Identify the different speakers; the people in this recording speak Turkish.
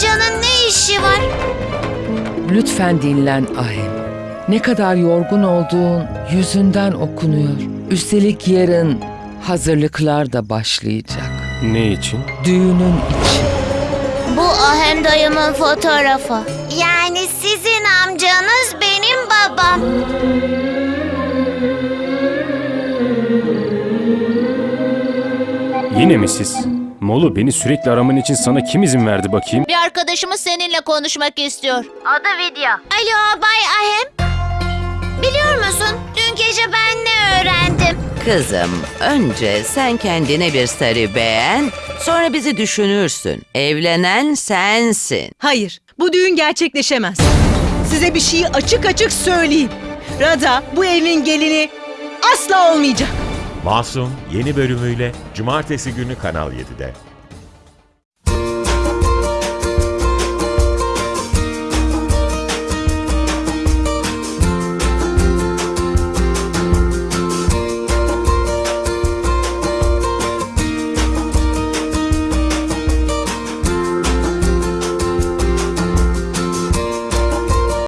Speaker 1: amcanın ne işi var?
Speaker 2: Lütfen dinlen Ahem. Ne kadar yorgun olduğun yüzünden okunuyor. Üstelik yarın hazırlıklar da başlayacak.
Speaker 3: Ne için?
Speaker 2: Düğünün için.
Speaker 1: Bu Ahem dayımın fotoğrafı. Yani sizin amcanız benim babam.
Speaker 3: Yine mi siz? Molu beni sürekli araman için sana kim izin verdi bakayım?
Speaker 1: Bir arkadaşımız seninle konuşmak istiyor. Adı Vidya. Alo Bay Ahem. Biliyor musun dün gece ben ne öğrendim?
Speaker 4: Kızım, önce sen kendine bir sarı beğen, sonra bizi düşünürsün. Evlenen sensin.
Speaker 5: Hayır, bu düğün gerçekleşemez. Size bir şeyi açık açık söyleyeyim. Rada bu evin gelini asla olmayacak.
Speaker 6: Masum yeni bölümüyle Cumartesi günü Kanal 7'de.